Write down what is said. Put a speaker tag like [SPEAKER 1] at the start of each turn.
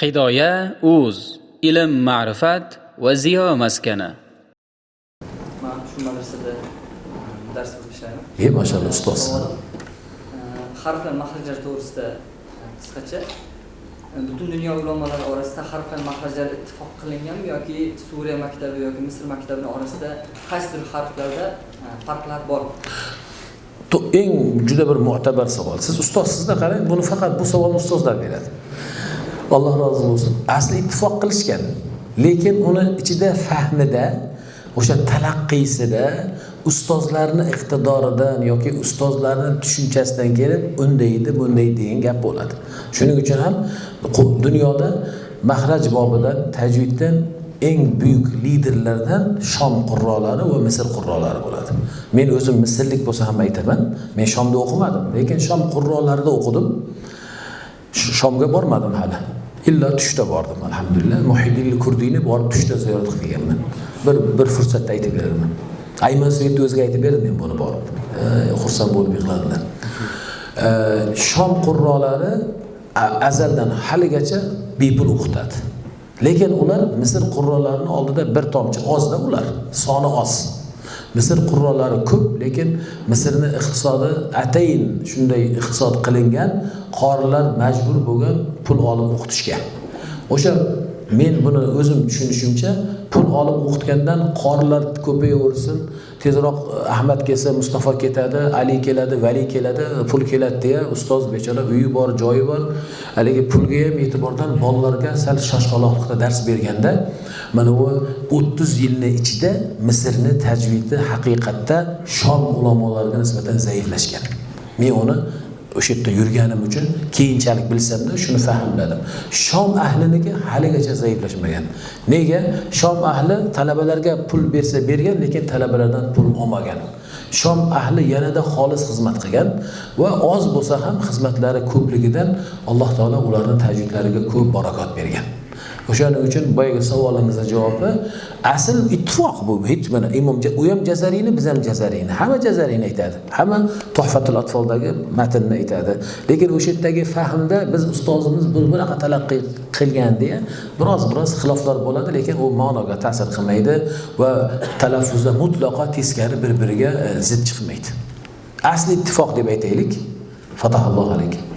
[SPEAKER 1] hidoya uz ilm ma'rifat va ziyo maskani.
[SPEAKER 2] Man shu madrasada dars ishlayman
[SPEAKER 3] e mashalloh ustoz.
[SPEAKER 2] E, harflar mahrajlari to'g'risida e, qisqacha. E, butun dunyo ulamolari orasida harflar mahrajlari ittifoq qilinganmi yoki suriya maktabi yoki misr maktabini orasida qaysidir harflarda e, farqlar bor?
[SPEAKER 3] Eng juda bir mo'tabar savol. Siz ustozsizda qarang buni faqat bu savolni ustozlar beradi alloh rozi bo'lsin. Asli ittifoq qilishgan lekin uni ichida fahmida o'sha talaqqisida ustozlarni iqtidoridan yoki ustozlarni tushunchasidan kelib undaydi bunday degan gap bo'ladi. Shuning uchun ham dunyoda mahraj bobidan tajviddan eng buyuk liderlardan shom qurrolari va misr qurrolari bo'ladi. Men o'zim misrlik bo'lsa ham aytaman men shomda o'qimadim lekin shom qurrolarida o'qidim. Shomga bormadim hali. Illa tushda bordim alhamdulillah. Muhiddin kurdiyni borib tushda ziyorat qilib kelganman bir bir fursatda aytib beraman ayman svetni o'ziga aytib berdim men buni borib. Xursand bo'lib yig'ladilar. Shom qurrolari azaldan haligacha bepul o'qitadi lekin ular misr qurrolarini oldida bir tomchi ozda ular. Soni oz. Misr qurrolari ko'p lekin misrni iqtisodi atayin shunday iqtisod qilingan qorilar majbur bo'lgan pul olib o'qitishga. O'sha men buni o'zim tushunishimcha pul olib o'qitgandan qorilar ko'payaversin. Tezroq e, ahmad kelsa mustafa ketadi ali keladi vali keladi pul keladi deya ustoz bechora uyi bor joyi bor. Haligi pulga ham e'tibordan bolalarga sal shoshqaloqlikda dars berganda mana bu o'ttiz yilni ichida misrni tajvidi haqiqatda shom ulamolariga nisbatan zaiflashgan. Men uni o'sha yerda yurganim uchun keyinchalik bilsamda shuni fahmladim. Shom ahliniki haligacha zaiflashmagan. Nega? Shom ahli talabalarga pul bersa bergan lekin talabalardan pul olmagan. Shom ahli yanada xolis xizmat qilgan va oz bo'lsa ham xizmatlari ko'pligidan alloh taolo ularni tajvidlariga ko'p barakot bergan. O'shaning uchun boyagi savolingizni javobi asl ittifoq bu hech mana imom u ham jazariyni biz ham jazariyni. Hamma jazariyni aytadi. Hamma tuhfatul atfoldagi matnni aytadi. Lekin o'sha yerdagi fahmda biz ustozimiz bu bunaqa talaqqiy qilgan deya biroz biroz xiloflar bo'ladi lekin u ma'noga ta'sir qilmaydi va talaffuzda mutlaqo teskari bir biriga e, zid chiqmaydi. Asli ittifoq deb aytaylik. Fatahallohu alaykum.